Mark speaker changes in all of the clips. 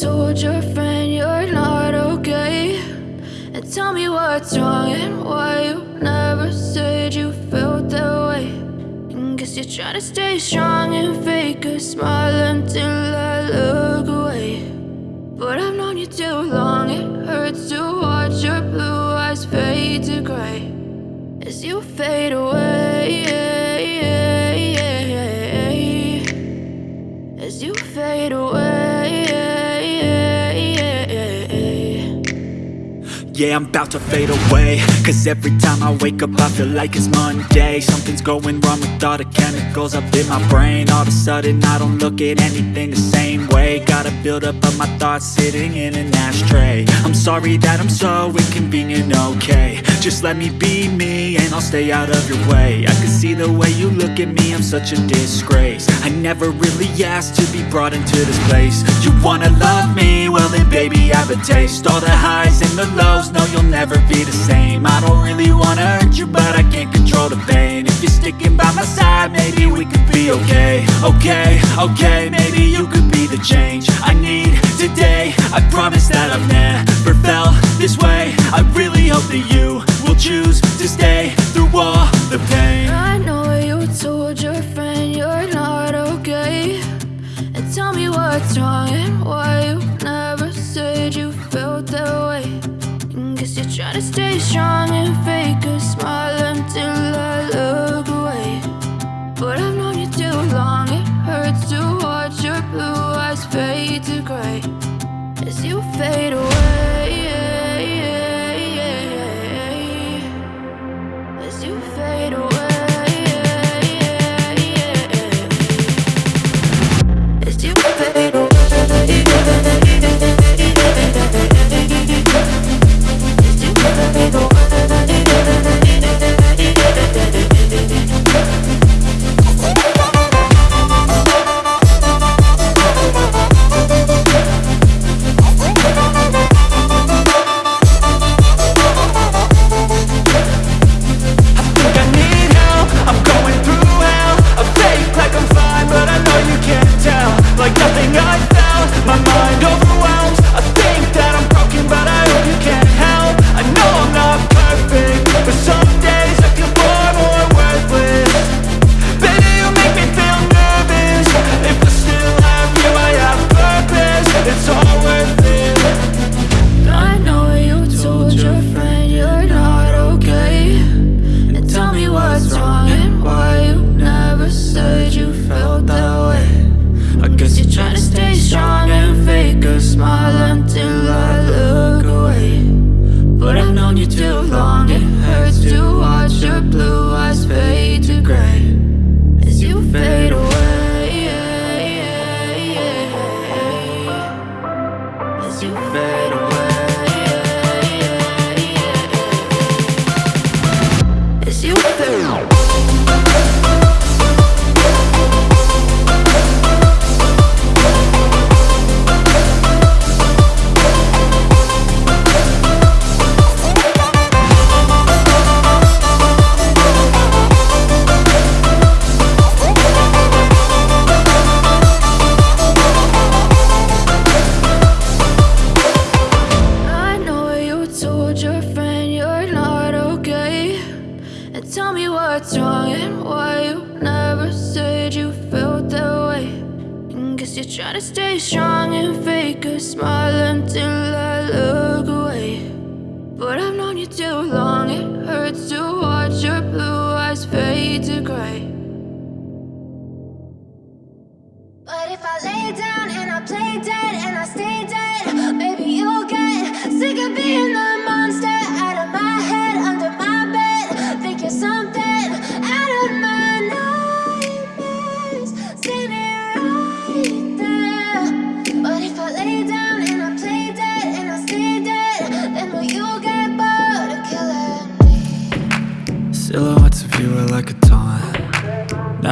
Speaker 1: told your friend you're not okay. And tell me what's wrong and why you never said you felt that way. And Guess you're trying to stay strong and fake a smile until I look away. But I've known you too long, it hurts to watch your blue eyes fade to gray. As you fade away
Speaker 2: Yeah, I'm about to fade away. Cause every time I wake up I feel like it's Monday. Something's going wrong with all the chemicals up in my brain. All of a sudden I don't look at anything the same way. Gotta build up of my thoughts sitting in an ashtray. I'm sorry that I'm so inconvenient, okay. Just let me be me and I'll stay out of your way. I can see the way you look at me, I'm such a disgrace. I never really asked to be brought into this place. You wanna love me? Well then baby I have a taste. All the highs and the lows no you'll never be the same. I don't really wanna hurt you but I can't control the pain. If you're sticking by my side maybe we could be okay. Okay, okay, maybe you could be the change I need today. I promise that I've never felt this way. I really hope that you will choose stay
Speaker 1: strong and
Speaker 2: tell me
Speaker 1: what's wrong and why you never said you felt that way. And Guess you're trying to stay strong and fake a smile until I look away. But I've known you too long, it hurts to watch your blue eyes fade to gray.
Speaker 3: But if I lay down and I play dead and I stay dead, maybe you'll get sick of being the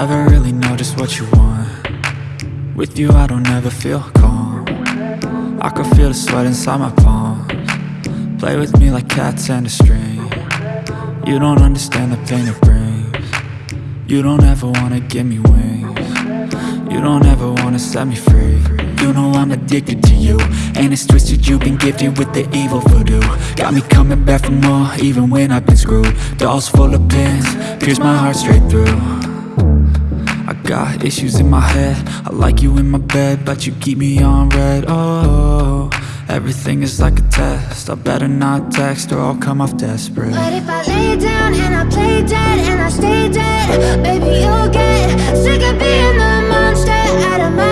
Speaker 2: Never really know just what you want. With you I don't ever feel calm. I can feel the sweat inside my palms. Play with me like cats and a string. You don't understand the pain it brings. You don't ever wanna give me wings. You don't ever wanna set me free. You know I'm addicted to you And it's twisted, you've been gifted with the evil voodoo. Got me coming back for more, even when I've been screwed. Dolls full of pins, pierce my heart straight through got issues in my head. I like you in my bed But you keep me on red. Oh, everything is like a test. I better not text or I'll come off desperate.
Speaker 1: But if I lay down and I play dead and I stay dead Baby, you'll get sick of being the monster Out of my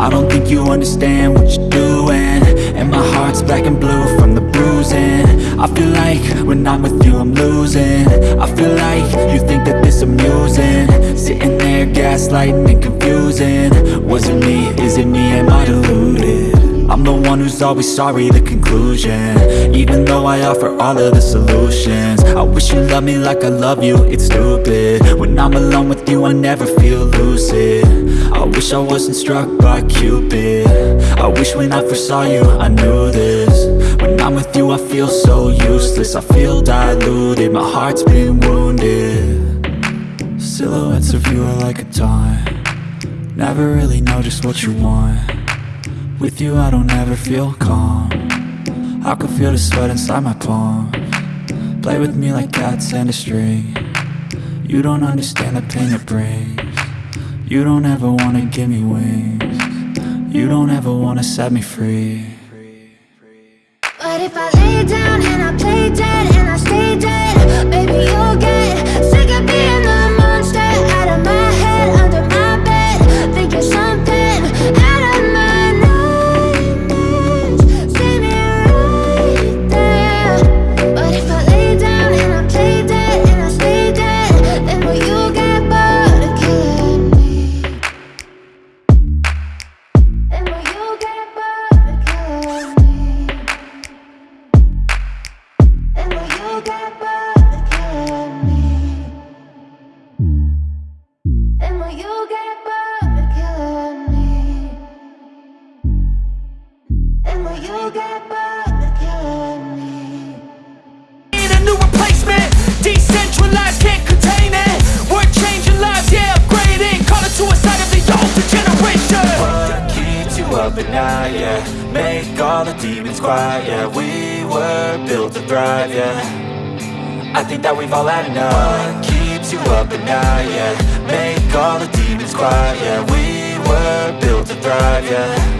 Speaker 1: I
Speaker 2: don't think you understand what you're doing. And my heart's black and blue from the bruising. I feel like when I'm with you I'm losing. I feel like you think that this amusing. Sitting there gaslighting and confusing. Was it me, is it me, am I deluded? I'm the one who's always sorry, the conclusion. Even though I offer all of the solutions I wish you loved me like I love you, it's stupid. When I'm alone with you, I never feel lucid. I wish I wasn't struck by Cupid. I wish when I first saw you, I knew this. When I'm with you, I feel so useless I feel diluted, my heart's been wounded. Silhouettes of you are like a taunt. Never really know just what you want with you I don't ever feel calm. I can feel the sweat inside my palm. Play with me like cats and a string. You don't understand the pain it brings. You don't ever wanna give me wings. You don't ever wanna set me free.
Speaker 1: But if I lay down and I play dead and I stay dead Baby, you'll get
Speaker 2: up at night, yeah. Make all the demons quiet, yeah We were built to thrive, yeah I think that we've all had enough. What keeps you up at night, yeah? Make all the demons quiet, yeah. We were built to thrive, yeah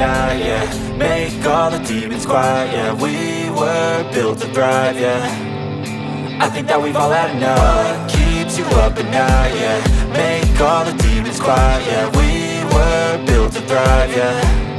Speaker 2: night, yeah. Make all the demons quiet, yeah. We were built to thrive, yeah. I think that we've all had enough. Keeps you up at night, yeah? Make all the demons quiet, yeah. We were built to thrive, yeah